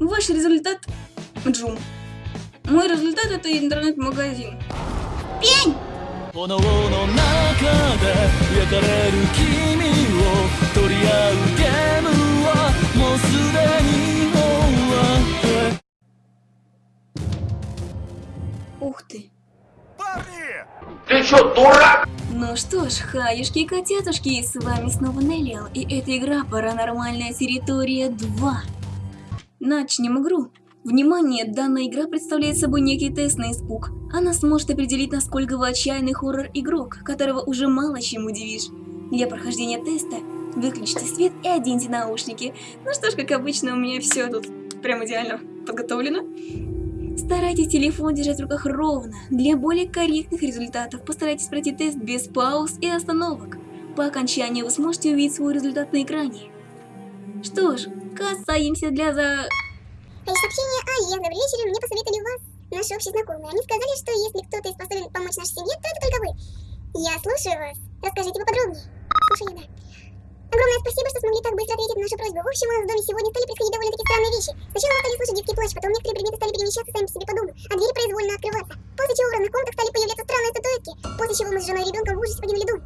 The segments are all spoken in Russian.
Ваш результат Джум. Мой результат это интернет-магазин. Пень! 炎の中で焼かれる君を取り合うゲームはもうすでに終わって Ух ты. Ты что, дурак? Ну что ж, хаюшки и котятушки, с вами снова Неллиал, и это игра Паранормальная территория 2. Начнем игру. Внимание, данная игра представляет собой некий тест на испуг. Она сможет определить, насколько вы отчаянный хоррор-игрок, которого уже мало чем удивишь. Для прохождения теста выключите свет и оденьте наушники. Ну что ж, как обычно, у меня все тут прям идеально подготовлено. Старайтесь телефон держать в руках ровно. Для более корректных результатов постарайтесь пройти тест без пауз и остановок. По окончании вы сможете увидеть свой результат на экране. Что ж, касаемся для за... Сообщение Ае. Добрый вечер, мне посоветовали вас, наши общие знакомые. Они сказали, что если кто-то способен помочь нашей семье, то это только вы. Я слушаю вас. Расскажите поподробнее. Слушаю, да. Огромное спасибо, что смогли так быстро ответить на нашу просьбу. В общем, у нас в доме сегодня стали происходить довольно-таки странные вещи. Сначала мы стали слышать детский плач, потом некоторые предметы стали перемещаться сами по себе по дому, а двери произвольно открываться. После чего в разных комнатах стали появляться странные статуэтки, после чего мы с женой и ребенком в ужасе покинули дом.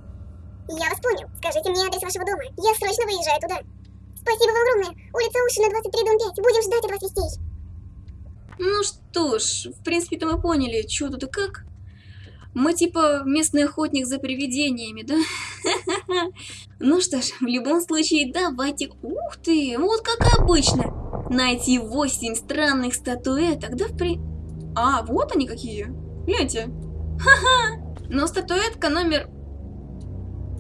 Я вас понял. Скажите мне адрес вашего дома. Я срочно выезжаю туда. Спасибо вам огромное. Улица Ушина, 23, дом 5. Будем ждать от вас вестей. Ну что ж, в принципе-то мы поняли, что тут и как. Мы типа местный охотник за привидениями, да? Ну что ж, в любом случае, давайте... Ух ты, вот как обычно. Найти 8 странных статуэток, да в при... А, вот они какие. Гляньте. Ха-ха. Но статуэтка номер...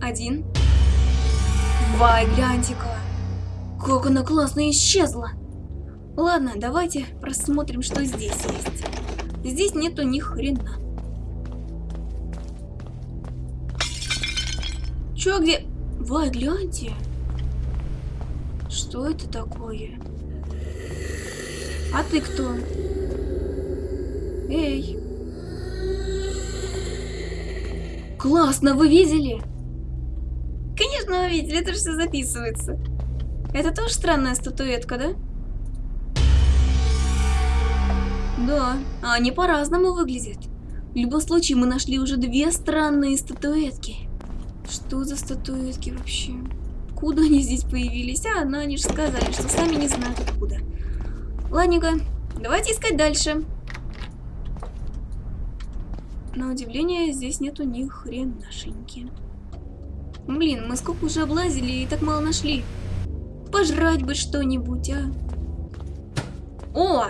Один. Вай, гляньте-ка. Как она классно исчезла. Ладно, давайте просмотрим, что здесь есть. Здесь нету ни хрена. Чё, где... Вай, гляньте. Что это такое? А ты кто? Эй. Классно, вы видели? Конечно, вы видели, это же все записывается. Это тоже странная статуэтка, да? Да, они по-разному выглядят. В любом случае, мы нашли уже две странные статуэтки. Что за статуэтки вообще? Куда они здесь появились? А, ну они же сказали, что сами не знают откуда. Ладненько, давайте искать дальше. На удивление, здесь нету ни хренашеньки. Блин, мы сколько уже облазили и так мало нашли. Пожрать бы что-нибудь, а. О!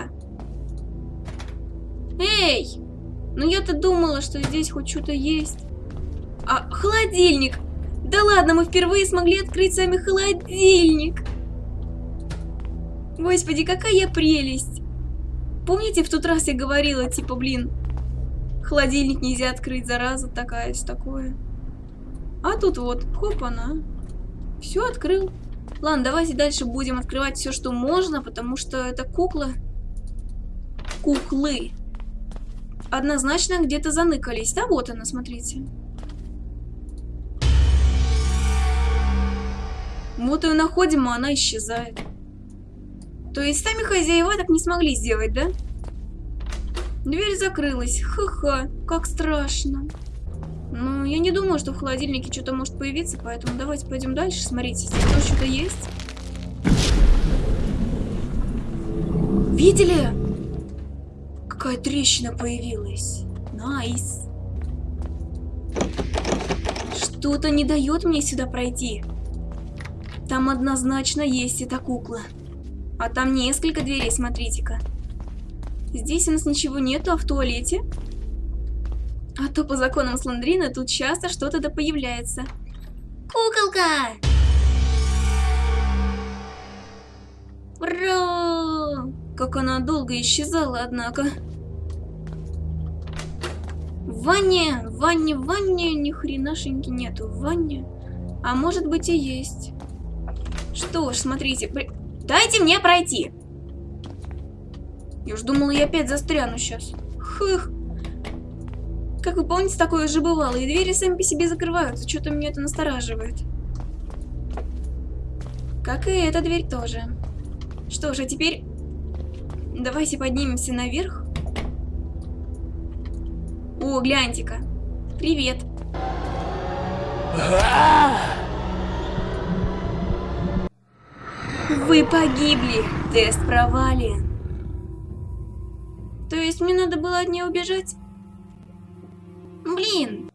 Эй! Ну я-то думала, что здесь хоть что-то есть. А, холодильник! Да ладно, мы впервые смогли открыть сами холодильник! Господи, какая прелесть! Помните, в тот раз я говорила, типа, блин, холодильник нельзя открыть, зараза такая, такое. А тут вот, хоп, она. Все открыл. Ладно, давайте дальше будем открывать все, что можно, потому что это кукла. Куклы однозначно где-то заныкались. Да, вот она, смотрите. Вот ее находим, а она исчезает. То есть сами хозяева так не смогли сделать, да? Дверь закрылась. Ха-ха, как страшно. Ну, я не думаю, что в холодильнике что-то может появиться, поэтому давайте пойдем дальше. Смотрите, здесь тоже что-то есть. Видели? Какая трещина появилась. Nice. Что-то не дает мне сюда пройти. Там однозначно есть эта кукла. А там несколько дверей, смотрите-ка. Здесь у нас ничего нету, а в туалете? А то по законам Слендрина тут часто что-то да появляется. Куколка! Ура! Как она долго исчезала, однако. Ванне, ванне, ванне ни хренашеньки нету. Ванне. А может быть и есть. Что ж, смотрите. При... Дайте мне пройти. Я уж думала, я опять застряну сейчас. Хых. Как вы помните, такое же бывало. И двери сами по себе закрываются. Что-то меня это настораживает. Как и эта дверь тоже. Что же, а теперь... Давайте поднимемся наверх. О, гляньте-ка. Привет. Вы погибли. Тест провален. То есть мне надо было от нее убежать? Блин.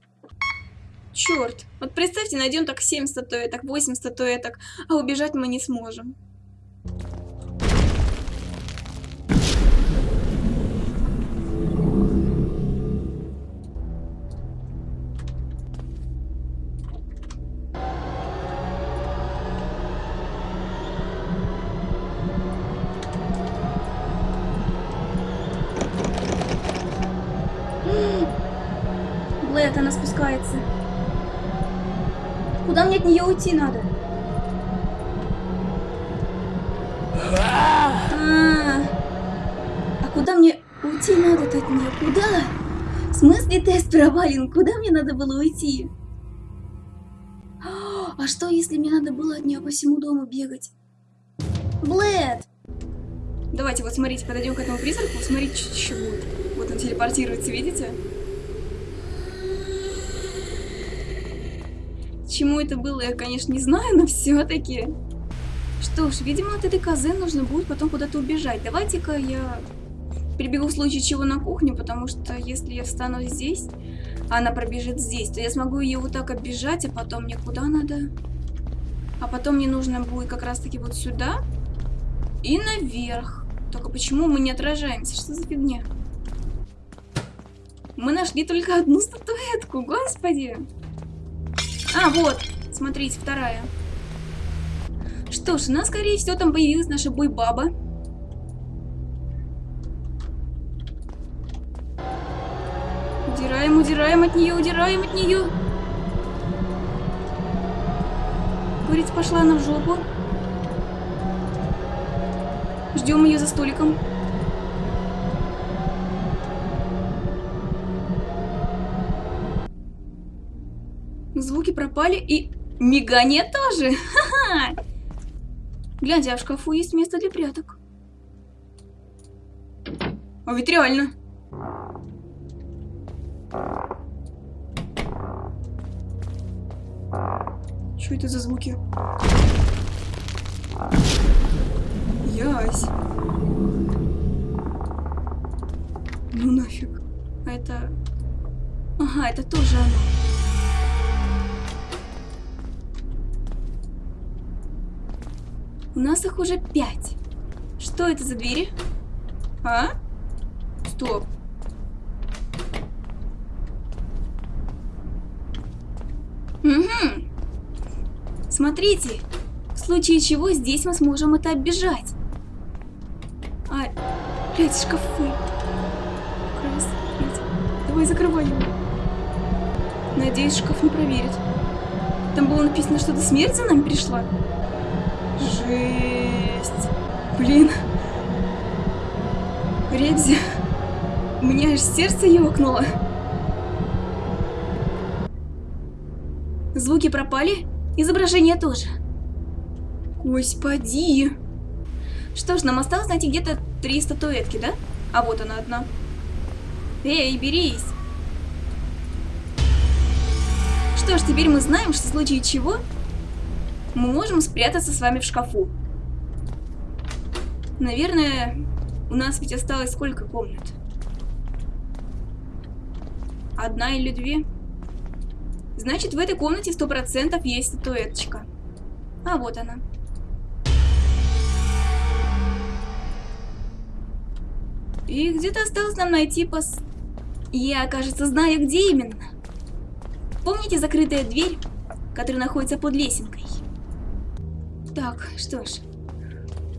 Черт. Вот представьте, найдем так 7 статуэток, 8 статуэток, а убежать мы не сможем. Блэд, она спускается. Куда мне от нее уйти надо? А, а куда мне уйти надо-то от нее? Куда? В смысле тест провален? Куда мне надо было уйти? А что, если мне надо было от нее по всему дому бегать? Блэд! Давайте вот смотрите, подойдем к этому призраку, смотрите, что еще будет. Вот он телепортируется, видите? Чему это было, я, конечно, не знаю, но все-таки. Что ж, видимо, от этой козы нужно будет потом куда-то убежать. Давайте-ка я прибегу в случае чего на кухню, потому что если я встану здесь, а она пробежит здесь, то я смогу ее вот так оббежать, а потом мне куда надо? А потом мне нужно будет как раз-таки вот сюда и наверх. Только почему мы не отражаемся? Что за фигня? Мы нашли только одну статуэтку, господи! А, вот, смотрите, вторая. Что ж, у нас, скорее всего, там появилась наша бой-баба. Удираем, удираем от нее, удираем от нее. Курица пошла на в жопу. Ждем ее за столиком. Звуки пропали и мигание тоже. Ха-ха! Гляньте, а в шкафу есть место для пряток. А ведь реально. Что это за звуки? Ясь. Ну нафиг. А это... Ага, это тоже оно. У нас их уже пять. Что это за двери? А? Стоп. Угу. Смотрите. В случае чего здесь мы сможем это оббежать. А, блядь, шкафы. Давай закрывай его. Надеюсь, шкаф не проверит. Там было написано, что-то смерть за нами пришла. Жесть. Блин. Ребзи. У меня аж сердце ёкнуло. Звуки пропали, изображение тоже. Господи. Что ж, нам осталось найти где-то три статуэтки, да? А вот она одна. Эй, берись. Что ж, теперь мы знаем, что в случае чего мы можем спрятаться с вами в шкафу. Наверное, у нас ведь осталось сколько комнат? Одна или две? Значит, в этой комнате сто процентов есть статуэточка. А вот она. И где-то осталось нам найти пос... Я, кажется, знаю, где именно. Помните закрытая дверь, которая находится под лесенкой? Так, что ж.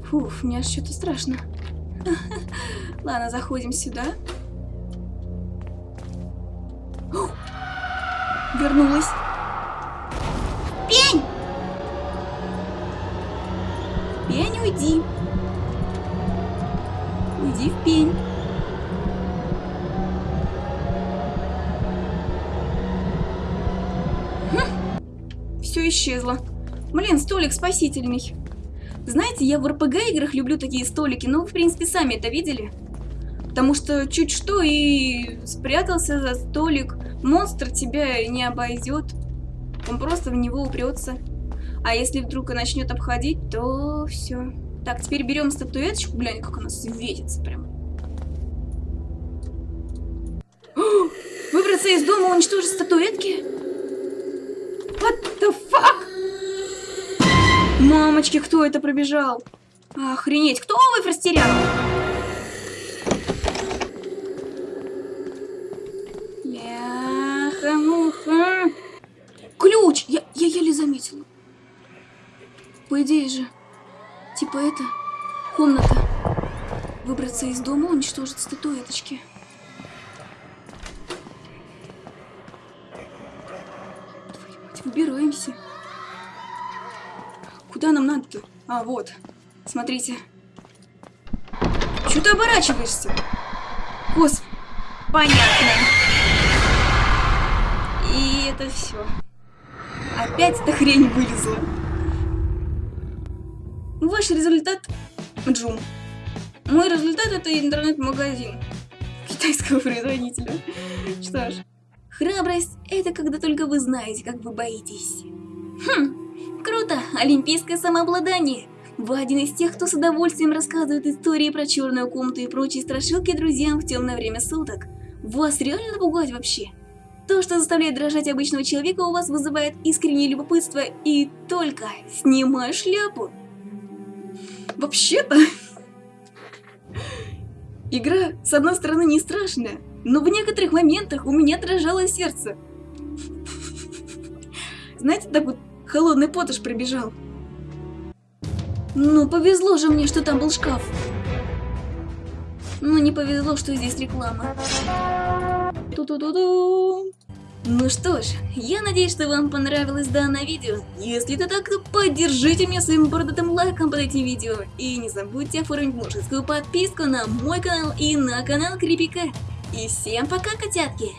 Фуф, мне аж что-то страшно. Ладно, заходим сюда. О! Вернулась. Пень! Пень, уйди. Уйди в пень. Хм. Все исчезло. Блин, столик спасительный. Знаете, я в РПГ играх люблю такие столики, но вы, в принципе, сами это видели. Потому что чуть что и спрятался за столик, монстр тебя не обойдет. Он просто в него упрется. А если вдруг и начнет обходить, то все. Так, теперь берем статуэточку, глянь, как она светится прям. Выбраться из дома, уничтожить статуэтки? Мамочки, кто это пробежал? Охренеть, кто вы растерял? Ляха-муха. Ключ! Я, я еле заметила. По идее же, типа это, комната. Выбраться из дома, уничтожить статуэточки. Твою мать, выбираемся. Куда нам надо-то? А, вот. Смотрите. Чего ты оборачиваешься? Гос... Понятно. И это все. Опять эта хрень вылезла. Ваш результат Джум. Мой результат это интернет-магазин китайского производителя. Что ж, храбрость это когда только вы знаете, как вы боитесь. Хм, круто, олимпийское самообладание. Вы один из тех, кто с удовольствием рассказывает истории про черную комнату и прочие страшилки друзьям в темное время суток. Вас реально напугать вообще? То, что заставляет дрожать обычного человека, у вас вызывает искреннее любопытство и только снимаю шляпу. Вообще-то, игра, с одной стороны, не страшная, но в некоторых моментах у меня дрожало сердце. Знаете, так вот холодный пот аж пробежал. Ну, повезло же мне, что там был шкаф. Но не повезло, что здесь реклама. Ту-ту-ту-ту. Ну что ж, я надеюсь, что вам понравилось данное видео. Если это так, то поддержите меня своим бородатым лайком под этим видео. И не забудьте оформить мужескую подписку на мой канал и на канал Крипика. И всем пока, котятки!